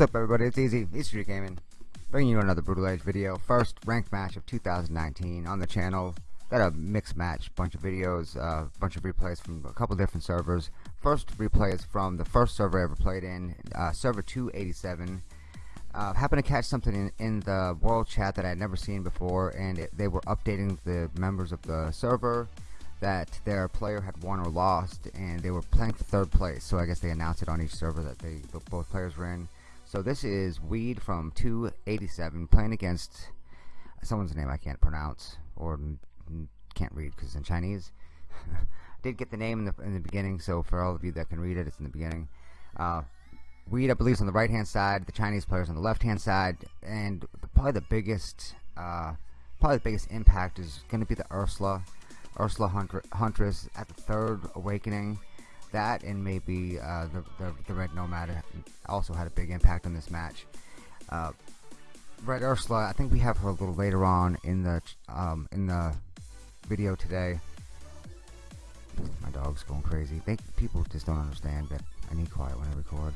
What's up everybody, it's Easy, Easy Gaming, bringing you another Brutal Age video, first ranked match of 2019 on the channel. Got a mixed match, bunch of videos, a uh, bunch of replays from a couple different servers. First replay is from the first server I ever played in, uh, server 287. Uh, happened to catch something in, in, the world chat that I had never seen before, and it, they were updating the members of the server that their player had won or lost, and they were playing for third place. So I guess they announced it on each server that they both players were in. So this is Weed from 287 playing against someone's name I can't pronounce or can't read because it's in Chinese. Did get the name in the in the beginning, so for all of you that can read it, it's in the beginning. Uh, Weed, I believe, is on the right hand side. The Chinese players on the left hand side, and probably the biggest, uh, probably the biggest impact is going to be the Ursula, Ursula Huntress at the third awakening that and maybe uh, the, the, the Red Nomad also had a big impact on this match. Uh, Red Ursula, I think we have her a little later on in the um, in the video today. My dog's going crazy. They people just don't understand that I need quiet when I record.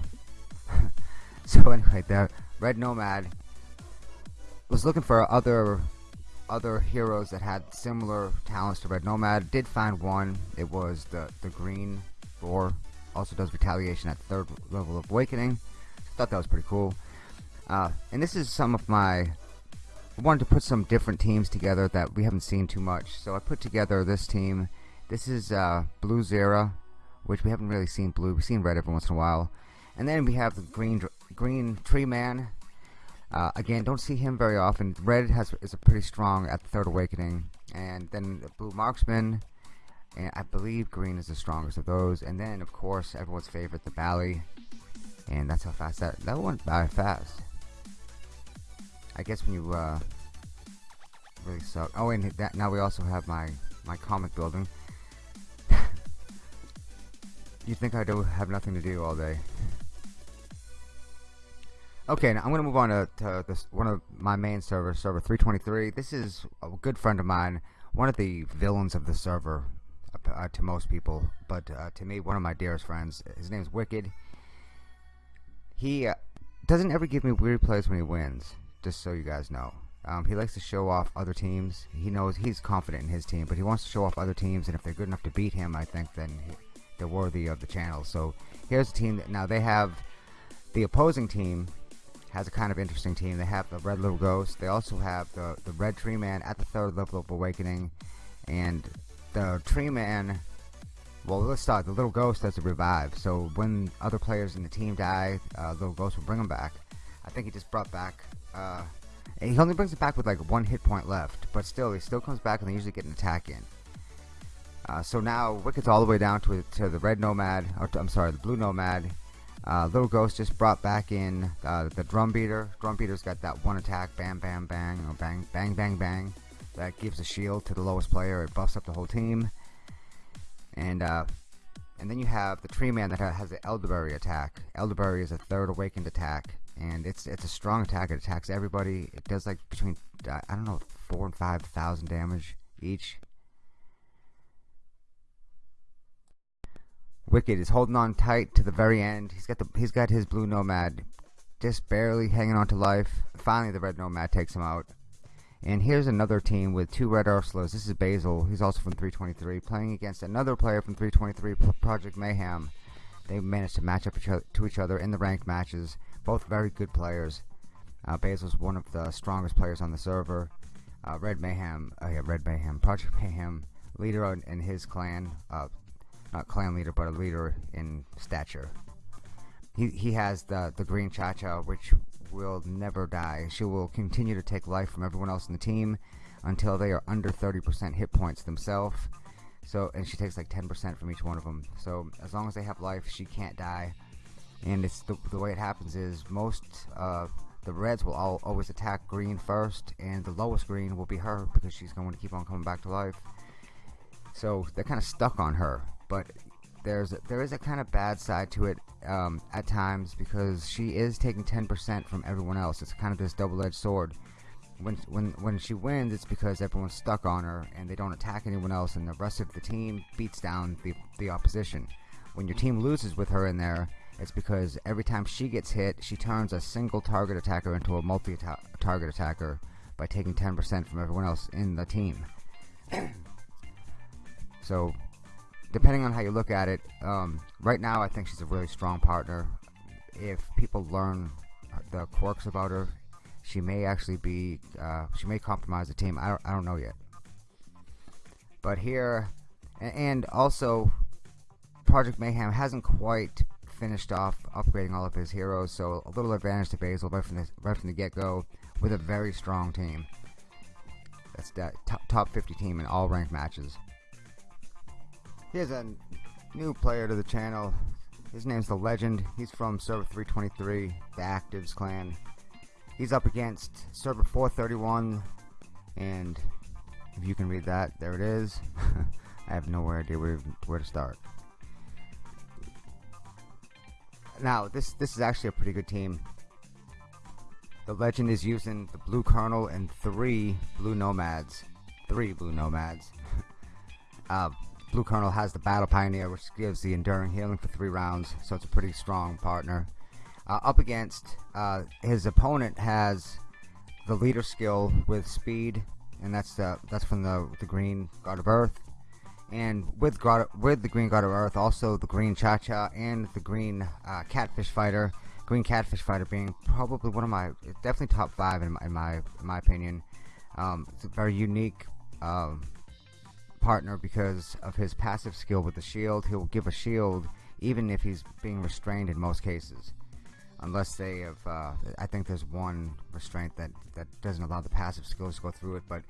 so anyway, the Red Nomad was looking for other other heroes that had similar talents to Red Nomad. Did find one. It was the the green also does retaliation at third level of awakening. Thought that was pretty cool. Uh, and this is some of my I wanted to put some different teams together that we haven't seen too much. So I put together this team. This is uh, Blue Zera, which we haven't really seen blue. We've seen red every once in a while. And then we have the green green tree man. Uh, again, don't see him very often. Red has is a pretty strong at the third awakening. And then the blue marksman and I believe green is the strongest of those. And then of course everyone's favorite the Bally. And that's how fast that that went by fast. I guess when you uh, really suck. Oh and that now we also have my my comic building. You think I do have nothing to do all day. Okay now I'm gonna move on to, to this one of my main servers server 323 this is a good friend of mine one of the villains of the server uh, to most people, but uh, to me, one of my dearest friends. His name's Wicked. He uh, doesn't ever give me weird plays when he wins, just so you guys know. Um, he likes to show off other teams. He knows he's confident in his team, but he wants to show off other teams, and if they're good enough to beat him, I think then he, they're worthy of the channel. So here's a team that now they have the opposing team has a kind of interesting team. They have the Red Little Ghost. They also have the the Red Tree Man at the third level of Awakening, and the tree man well let's start. The little ghost has a revive. So when other players in the team die uh, little ghost will bring them back. I think he just brought back uh, he only brings it back with like one hit point left but still he still comes back and they usually get an attack in. Uh, so now Wicked's all the way down to, to the red nomad or to, I'm sorry the blue nomad. Uh, little ghost just brought back in uh, the drum beater. Drum beater's got that one attack bam bam bang or bang bang bang bang that gives a shield to the lowest player. It buffs up the whole team. And uh, and then you have the Tree Man that has the Elderberry attack. Elderberry is a third awakened attack, and it's it's a strong attack. It attacks everybody. It does like between I don't know four and five thousand damage each. Wicked is holding on tight to the very end. He's got the he's got his blue nomad just barely hanging on to life. Finally, the red nomad takes him out. And here's another team with two Red Ursulas. This is Basil. He's also from 323, playing against another player from 323, Project Mayhem. They managed to match up to each other in the ranked matches. Both very good players. Uh, Basil's one of the strongest players on the server. Uh, Red Mayhem, uh, yeah, Red Mayhem, Project Mayhem, leader in, in his clan, uh, not clan leader, but a leader in stature. He he has the the green Cha-Cha, which will never die. She will continue to take life from everyone else in the team until they are under 30% hit points themselves. So, and she takes like 10% from each one of them. So, as long as they have life, she can't die. And it's the, the way it happens is most uh, the reds will all, always attack green first, and the lowest green will be her because she's going to keep on coming back to life. So they're kind of stuck on her. But there's there is a kind of bad side to it um, at times because she is taking 10% from everyone else. It's kind of this double-edged sword. When when when she wins, it's because everyone's stuck on her and they don't attack anyone else, and the rest of the team beats down the the opposition. When your team loses with her in there, it's because every time she gets hit she turns a single target attacker into a multi-target attacker by taking 10% from everyone else in the team so depending on how you look at it um, right now I think she's a really strong partner. If people learn the quirks about her she may actually be uh, she may compromise the team. I don't, I don't know yet. But here and also Project Mayhem hasn't quite finished off upgrading all of his heroes so a little advantage to Basil right from the, right from the get-go with a very strong team. That's that top, top 50 team in all ranked matches here's a new player to the channel. His name's the legend. He's from server 323 the actives clan. He's up against server 431 and if you can read that there it is. I have no idea where, where to start. Now this this is actually a pretty good team. The legend is using the blue colonel and three blue nomads. Three blue nomads. Uh, blue colonel has the battle pioneer which gives the enduring healing for three rounds so it's a pretty strong partner. Uh, up against uh, his opponent has the leader skill with speed and that's the that's from the the green god of earth. And with god with the green god of earth also the green cha-cha and the green uh, catfish fighter. Green catfish fighter being probably one of my definitely top five in my in my, in my opinion. Um, it's a very unique um, partner because of his passive skill with the shield. He'll give a shield even if he's being restrained in most cases. Unless they have uh, I think there's one restraint that that doesn't allow the passive skills to go through it but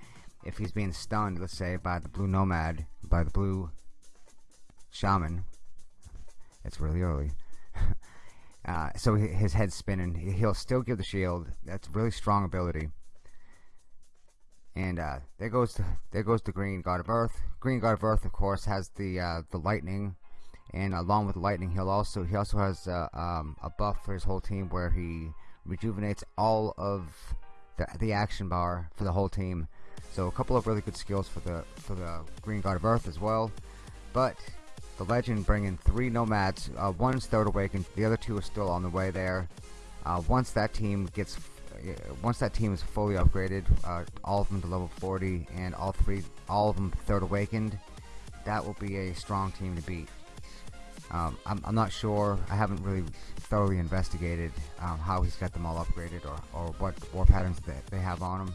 if he's being stunned let's say by the blue nomad by the blue shaman it's really early uh, so his head's spinning. He'll still give the shield. That's really strong ability and uh, there goes the, there goes the green god of earth. Green god of earth of course has the uh, the lightning. And along with the lightning he'll also he also has uh, um, a buff for his whole team where he rejuvenates all of the, the action bar for the whole team. So a couple of really good skills for the for the green god of earth as well. But the legend bringing three nomads uh, one's third awakened the other two are still on the way there. Uh, once that team gets once that team is fully upgraded uh, all of them to level 40 and all three all of them third awakened that will be a strong team to beat um, I'm, I'm, not sure. I haven't really thoroughly investigated um, how he's got them all upgraded or, or what war patterns that they have on him.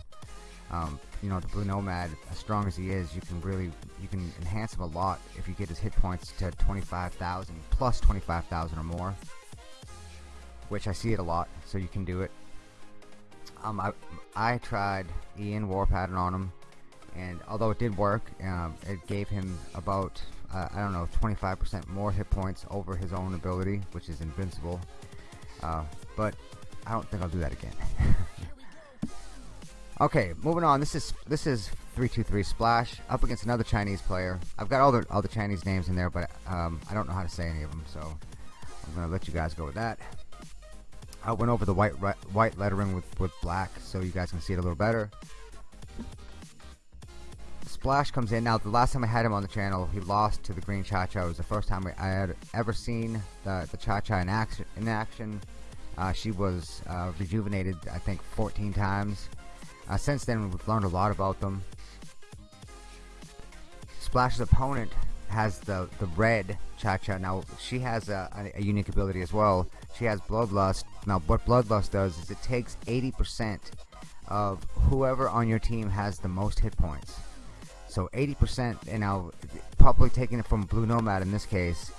Um, you know, the Blue Nomad, as strong as he is, you can really you can enhance him a lot if you get his hit points to 25,000 plus 25,000 or more, which I see it a lot. So you can do it. Um, I I tried Ian war pattern on him, and although it did work, um, it gave him about uh, I don't know 25% more hit points over his own ability which is invincible. Uh, but I don't think I'll do that again. Okay moving on. This is this is 323 splash up against another Chinese player. I've got all the all the Chinese names in there but um, I don't know how to say any of them so I'm gonna let you guys go with that I went over the white white lettering with, with black so you guys can see it a little better Splash comes in. Now, the last time I had him on the channel, he lost to the Green Cha-Cha. It was the first time I had ever seen the, the Cha-Cha in action. In action. Uh, she was uh, rejuvenated, I think, 14 times. Uh, since then, we've learned a lot about them. Splash's opponent has the, the red Cha-Cha. Now, she has a, a, unique ability as well. She has Bloodlust. Now, what Bloodlust does is it takes 80% of whoever on your team has the most hit points. So 80%, and now probably taking it from Blue Nomad in this case,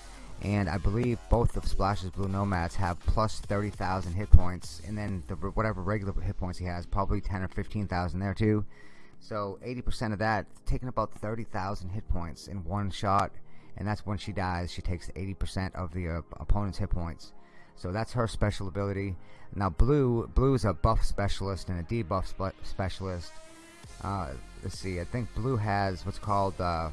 and I believe both of Splash's Blue Nomads have plus 30,000 hit points, and then the, whatever regular hit points he has, probably 10 or 15,000 there too. So 80% of that, taking about 30,000 hit points in one shot, and that's when she dies. She takes 80% of the uh, opponent's hit points. So that's her special ability. Now Blue, Blue is a buff specialist and a debuff spe specialist. Uh, let's see, I think Blue has what's called uh,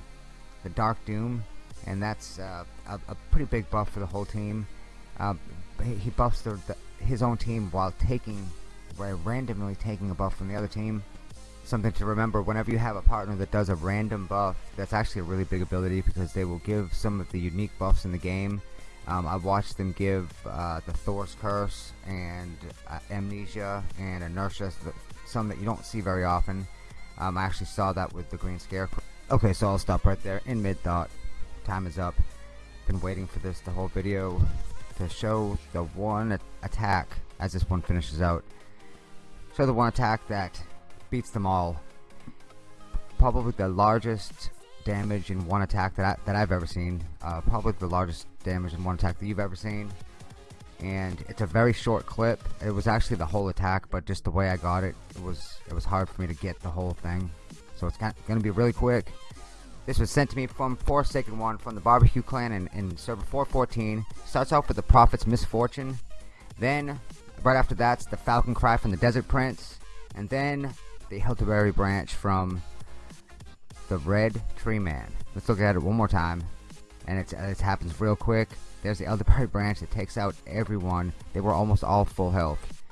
the Dark Doom, and that's uh, a, a, pretty big buff for the whole team. Uh, he buffs the, the, his own team while taking, randomly taking a buff from the other team. Something to remember whenever you have a partner that does a random buff, that's actually a really big ability because they will give some of the unique buffs in the game Um, I watched them give uh, the Thor's Curse and uh, Amnesia and Inertia, some that you don't see very often. Um, I actually saw that with the Green Scarecrow. Okay, so I'll stop right there in mid-thought. Time is up. Been waiting for this the whole video to show the one attack as this one finishes out. Show the one attack that beats them all. Probably the largest damage in one attack that, I, that I've ever seen. Uh, probably the largest damage in one attack that you've ever seen. And it's a very short clip. It was actually the whole attack, but just the way I got it, it was it was hard for me to get the whole thing. So it's going to be really quick. This was sent to me from Forsaken One from the Barbecue Clan in, in server 414. Starts off with the Prophet's Misfortune. Then, right after that's the Falcon Cry from the Desert Prince. And then the Elderberry Branch from the Red Tree Man. Let's look at it one more time. And it happens real quick. There's the Elderberry Branch that takes out everyone. They were almost all full health.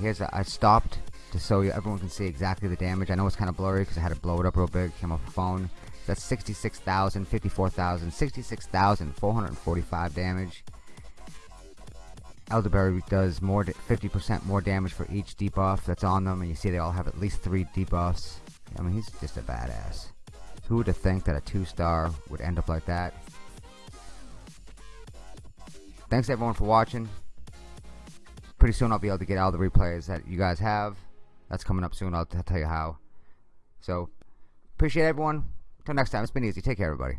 Here's a, I stopped to so you everyone can see exactly the damage. I know it's kind of blurry because I had to blow it up real big. Came off a phone. That's 66,000, 54,000, 66,445 damage. Elderberry does more 50% more damage for each debuff that's on them, and you see they all have at least three debuffs. I mean, he's just a badass. Who would have think that a two star would end up like that? Thanks everyone for watching. Pretty soon I'll be able to get all the replays that you guys have. That's coming up soon. I'll tell you how. So, appreciate everyone. Until next time, it's been easy. Take care, everybody.